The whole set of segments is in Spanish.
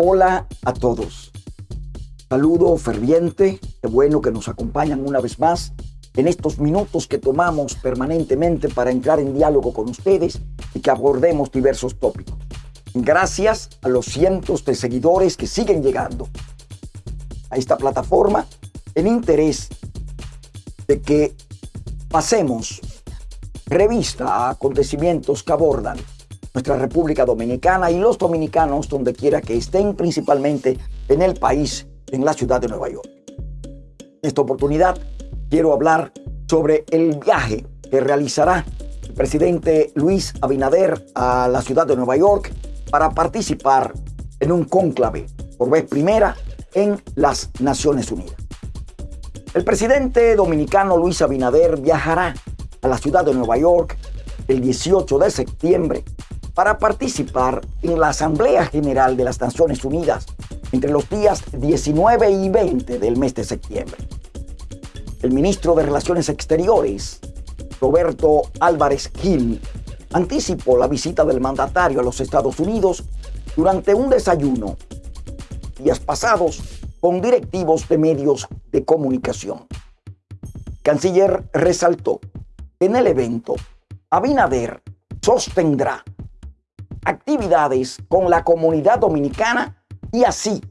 Hola a todos. Saludo ferviente, qué bueno que nos acompañan una vez más en estos minutos que tomamos permanentemente para entrar en diálogo con ustedes y que abordemos diversos tópicos. Gracias a los cientos de seguidores que siguen llegando a esta plataforma en interés de que pasemos revista a acontecimientos que abordan nuestra República Dominicana y los dominicanos donde quiera que estén, principalmente en el país, en la ciudad de Nueva York. En esta oportunidad quiero hablar sobre el viaje que realizará el presidente Luis Abinader a la ciudad de Nueva York para participar en un cónclave por vez primera en las Naciones Unidas. El presidente dominicano Luis Abinader viajará a la ciudad de Nueva York el 18 de septiembre para participar en la Asamblea General de las Naciones Unidas entre los días 19 y 20 del mes de septiembre. El ministro de Relaciones Exteriores, Roberto Álvarez Gil, anticipó la visita del mandatario a los Estados Unidos durante un desayuno días pasados con directivos de medios de comunicación. Canciller resaltó que en el evento Abinader sostendrá actividades con la comunidad dominicana y así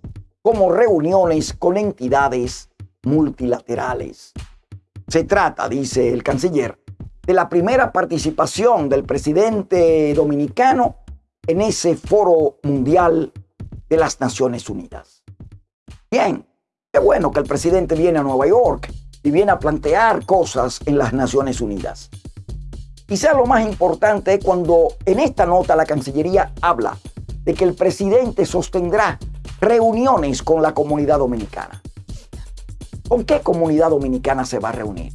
como reuniones con entidades multilaterales. Se trata, dice el canciller, de la primera participación del presidente dominicano en ese foro mundial de las Naciones Unidas. Bien, qué bueno que el presidente viene a Nueva York y viene a plantear cosas en las Naciones Unidas. Quizá lo más importante es cuando en esta nota la Cancillería habla de que el presidente sostendrá reuniones con la comunidad dominicana. ¿Con qué comunidad dominicana se va a reunir?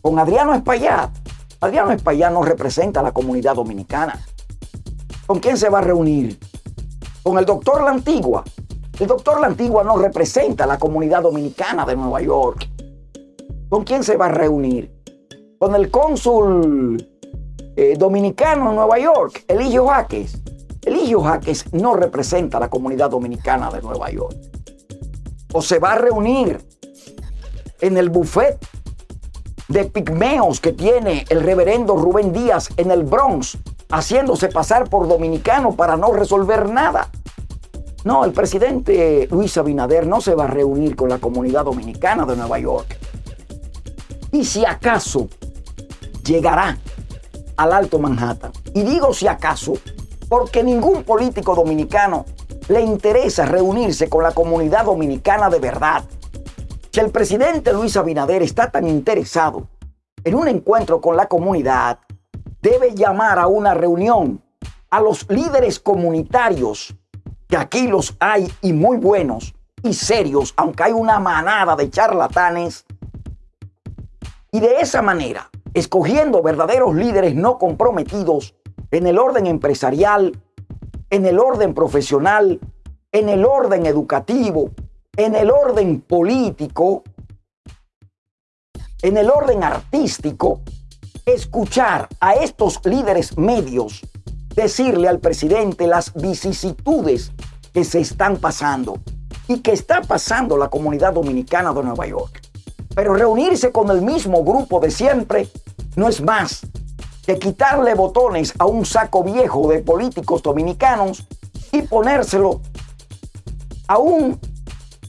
Con Adriano Espaillat. Adriano Espaillat no representa a la comunidad dominicana. ¿Con quién se va a reunir? Con el doctor La Antigua. El doctor La Antigua no representa a la comunidad dominicana de Nueva York. ¿Con quién se va a reunir? Con el cónsul eh, dominicano en Nueva York, Eligio Jaques. Eligio Jaques no representa a la comunidad dominicana de Nueva York. O se va a reunir en el buffet de pigmeos que tiene el reverendo Rubén Díaz en el Bronx, haciéndose pasar por dominicano para no resolver nada. No, el presidente Luis Abinader no se va a reunir con la comunidad dominicana de Nueva York. Y si acaso llegará al Alto Manhattan. Y digo si acaso, porque ningún político dominicano le interesa reunirse con la comunidad dominicana de verdad. Si el presidente Luis Abinader está tan interesado en un encuentro con la comunidad, debe llamar a una reunión a los líderes comunitarios, que aquí los hay y muy buenos y serios, aunque hay una manada de charlatanes. Y de esa manera escogiendo verdaderos líderes no comprometidos en el orden empresarial, en el orden profesional, en el orden educativo, en el orden político, en el orden artístico, escuchar a estos líderes medios decirle al presidente las vicisitudes que se están pasando y que está pasando la comunidad dominicana de Nueva York. Pero reunirse con el mismo grupo de siempre no es más que quitarle botones a un saco viejo de políticos dominicanos y ponérselo a un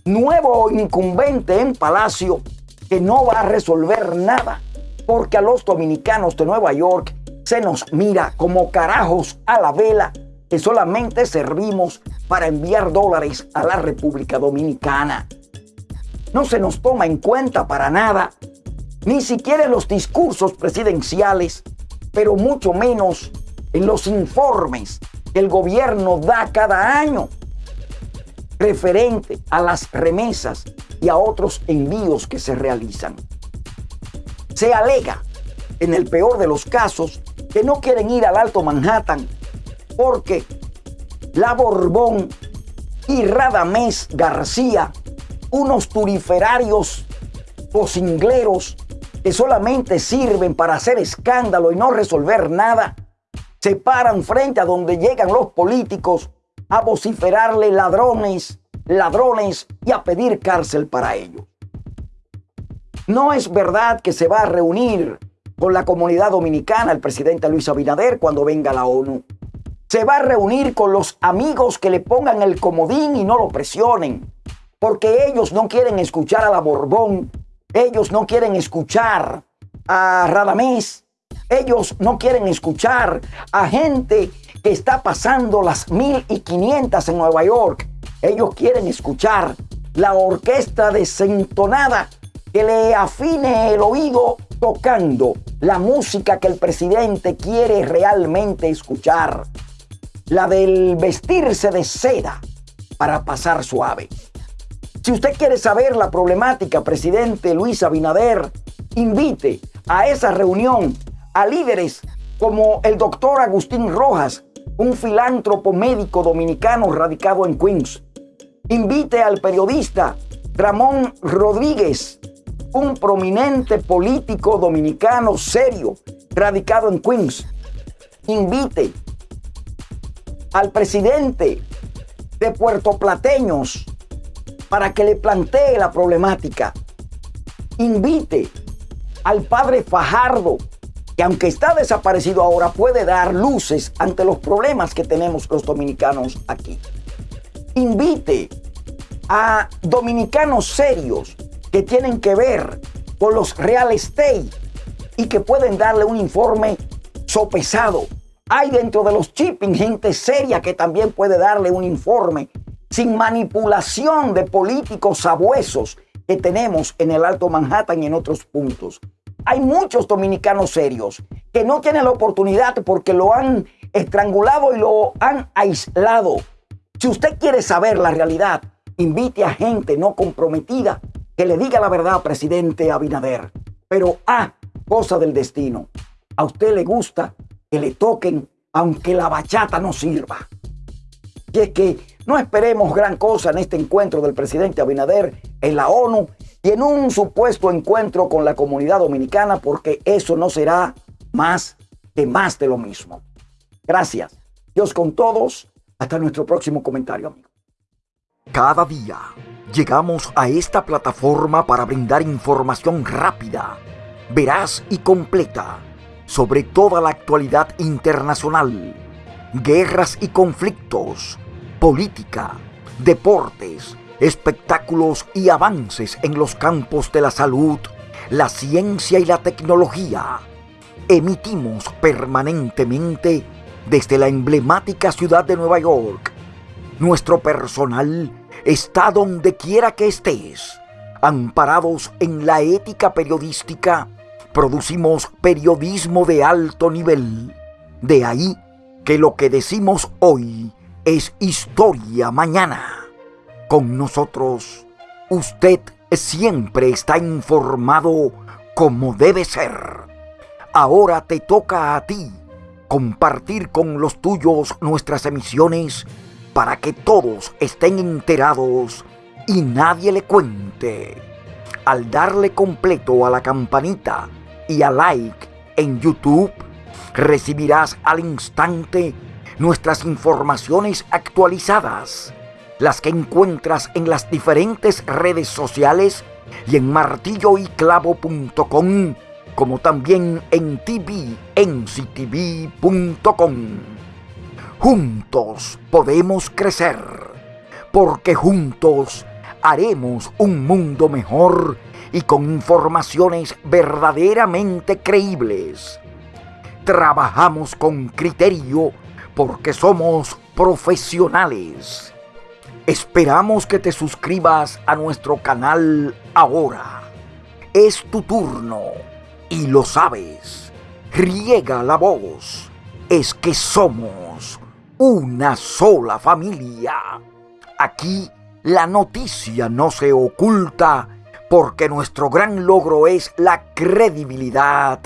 nuevo incumbente en Palacio que no va a resolver nada, porque a los dominicanos de Nueva York se nos mira como carajos a la vela que solamente servimos para enviar dólares a la República Dominicana. No se nos toma en cuenta para nada, ni siquiera en los discursos presidenciales, pero mucho menos en los informes que el gobierno da cada año referente a las remesas y a otros envíos que se realizan. Se alega, en el peor de los casos, que no quieren ir al Alto Manhattan porque la Borbón y Radamés García unos turiferarios posingleros que solamente sirven para hacer escándalo y no resolver nada, se paran frente a donde llegan los políticos a vociferarle ladrones, ladrones y a pedir cárcel para ellos. No es verdad que se va a reunir con la comunidad dominicana el presidente Luis Abinader cuando venga la ONU. Se va a reunir con los amigos que le pongan el comodín y no lo presionen, porque ellos no quieren escuchar a la Borbón, ellos no quieren escuchar a Radamés, ellos no quieren escuchar a gente que está pasando las 1500 en Nueva York. Ellos quieren escuchar la orquesta desentonada que le afine el oído tocando la música que el presidente quiere realmente escuchar. La del vestirse de seda para pasar suave. Si usted quiere saber la problemática, presidente Luis Abinader, invite a esa reunión a líderes como el doctor Agustín Rojas, un filántropo médico dominicano radicado en Queens. Invite al periodista Ramón Rodríguez, un prominente político dominicano serio, radicado en Queens. Invite al presidente de Puerto Plateños para que le plantee la problemática. Invite al padre Fajardo, que aunque está desaparecido ahora, puede dar luces ante los problemas que tenemos los dominicanos aquí. Invite a dominicanos serios que tienen que ver con los real estate y que pueden darle un informe sopesado. Hay dentro de los shipping gente seria que también puede darle un informe sin manipulación de políticos sabuesos que tenemos en el Alto Manhattan y en otros puntos. Hay muchos dominicanos serios que no tienen la oportunidad porque lo han estrangulado y lo han aislado. Si usted quiere saber la realidad, invite a gente no comprometida que le diga la verdad, presidente Abinader. Pero, ah, cosa del destino. A usted le gusta que le toquen aunque la bachata no sirva. Y es que no esperemos gran cosa en este encuentro del presidente Abinader en la ONU y en un supuesto encuentro con la comunidad dominicana porque eso no será más que más de lo mismo. Gracias. Dios con todos. Hasta nuestro próximo comentario, amigo. Cada día llegamos a esta plataforma para brindar información rápida, veraz y completa sobre toda la actualidad internacional, guerras y conflictos, política, deportes, espectáculos y avances en los campos de la salud, la ciencia y la tecnología. Emitimos permanentemente desde la emblemática ciudad de Nueva York. Nuestro personal está donde quiera que estés. Amparados en la ética periodística, producimos periodismo de alto nivel. De ahí que lo que decimos hoy es historia mañana con nosotros, usted siempre está informado como debe ser. Ahora te toca a ti compartir con los tuyos nuestras emisiones para que todos estén enterados y nadie le cuente. Al darle completo a la campanita y a like en YouTube, recibirás al instante nuestras informaciones actualizadas las que encuentras en las diferentes redes sociales y en martilloyclavo.com, como también en tvnctv.com. Juntos podemos crecer, porque juntos haremos un mundo mejor y con informaciones verdaderamente creíbles. Trabajamos con criterio porque somos profesionales Esperamos que te suscribas a nuestro canal ahora. Es tu turno y lo sabes. Riega la voz. Es que somos una sola familia. Aquí la noticia no se oculta porque nuestro gran logro es la credibilidad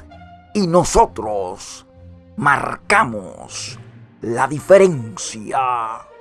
y nosotros marcamos la diferencia.